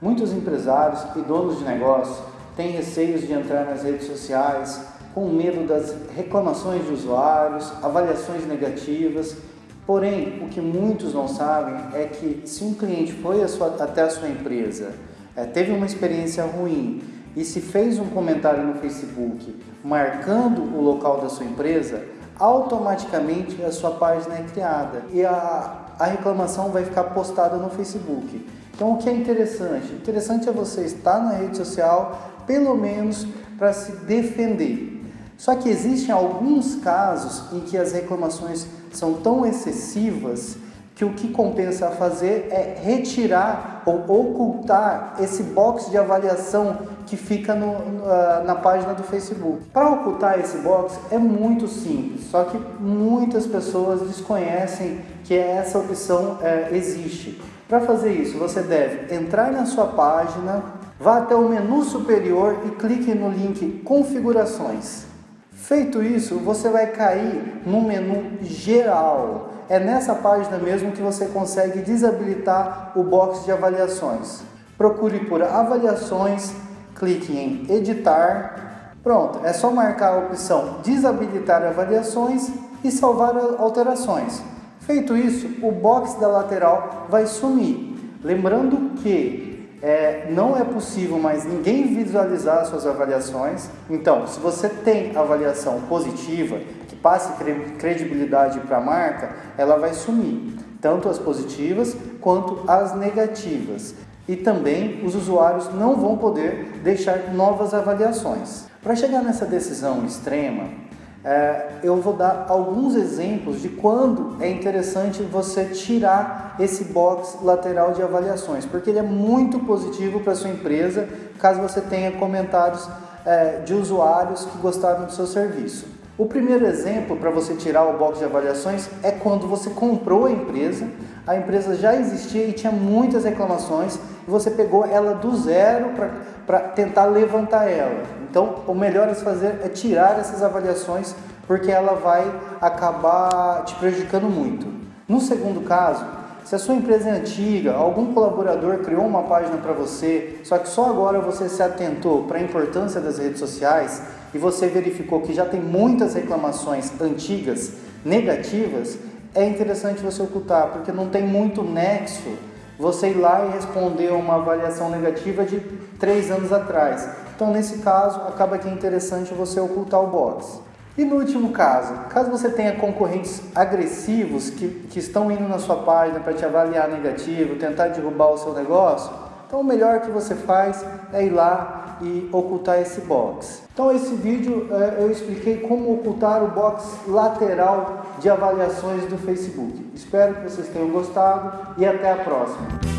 Muitos empresários e donos de negócio têm receios de entrar nas redes sociais com medo das reclamações de usuários, avaliações negativas. Porém, o que muitos não sabem é que se um cliente foi a sua, até a sua empresa, é, teve uma experiência ruim e se fez um comentário no Facebook marcando o local da sua empresa, automaticamente a sua página é criada e a, a reclamação vai ficar postada no Facebook. Então, o que é interessante? Interessante é você estar na rede social, pelo menos para se defender. Só que existem alguns casos em que as reclamações são tão excessivas que o que compensa fazer é retirar ou ocultar esse box de avaliação que fica no, na página do Facebook. Para ocultar esse box é muito simples, só que muitas pessoas desconhecem que essa opção é, existe. Para fazer isso, você deve entrar na sua página, vá até o menu superior e clique no link Configurações. Feito isso, você vai cair no menu Geral. É nessa página mesmo que você consegue desabilitar o box de avaliações. Procure por Avaliações, clique em Editar. Pronto, é só marcar a opção Desabilitar avaliações e salvar alterações. Feito isso, o box da lateral vai sumir. Lembrando que é, não é possível mais ninguém visualizar suas avaliações. Então, se você tem avaliação positiva, que passe credibilidade para a marca, ela vai sumir. Tanto as positivas quanto as negativas. E também os usuários não vão poder deixar novas avaliações. Para chegar nessa decisão extrema, é, eu vou dar alguns exemplos de quando é interessante você tirar esse box lateral de avaliações, porque ele é muito positivo para sua empresa, caso você tenha comentários é, de usuários que gostaram do seu serviço. O primeiro exemplo para você tirar o box de avaliações é quando você comprou a empresa, a empresa já existia e tinha muitas reclamações, e você pegou ela do zero para tentar levantar ela. Então, o melhor a se fazer é tirar essas avaliações, porque ela vai acabar te prejudicando muito. No segundo caso, se a sua empresa é antiga, algum colaborador criou uma página para você, só que só agora você se atentou para a importância das redes sociais e você verificou que já tem muitas reclamações antigas negativas, é interessante você ocultar, porque não tem muito nexo você ir lá e responder uma avaliação negativa de três anos atrás. Então, nesse caso, acaba que é interessante você ocultar o box. E no último caso, caso você tenha concorrentes agressivos que, que estão indo na sua página para te avaliar negativo, tentar derrubar o seu negócio, então o melhor que você faz é ir lá e ocultar esse box. Então esse vídeo é, eu expliquei como ocultar o box lateral de avaliações do Facebook. Espero que vocês tenham gostado e até a próxima.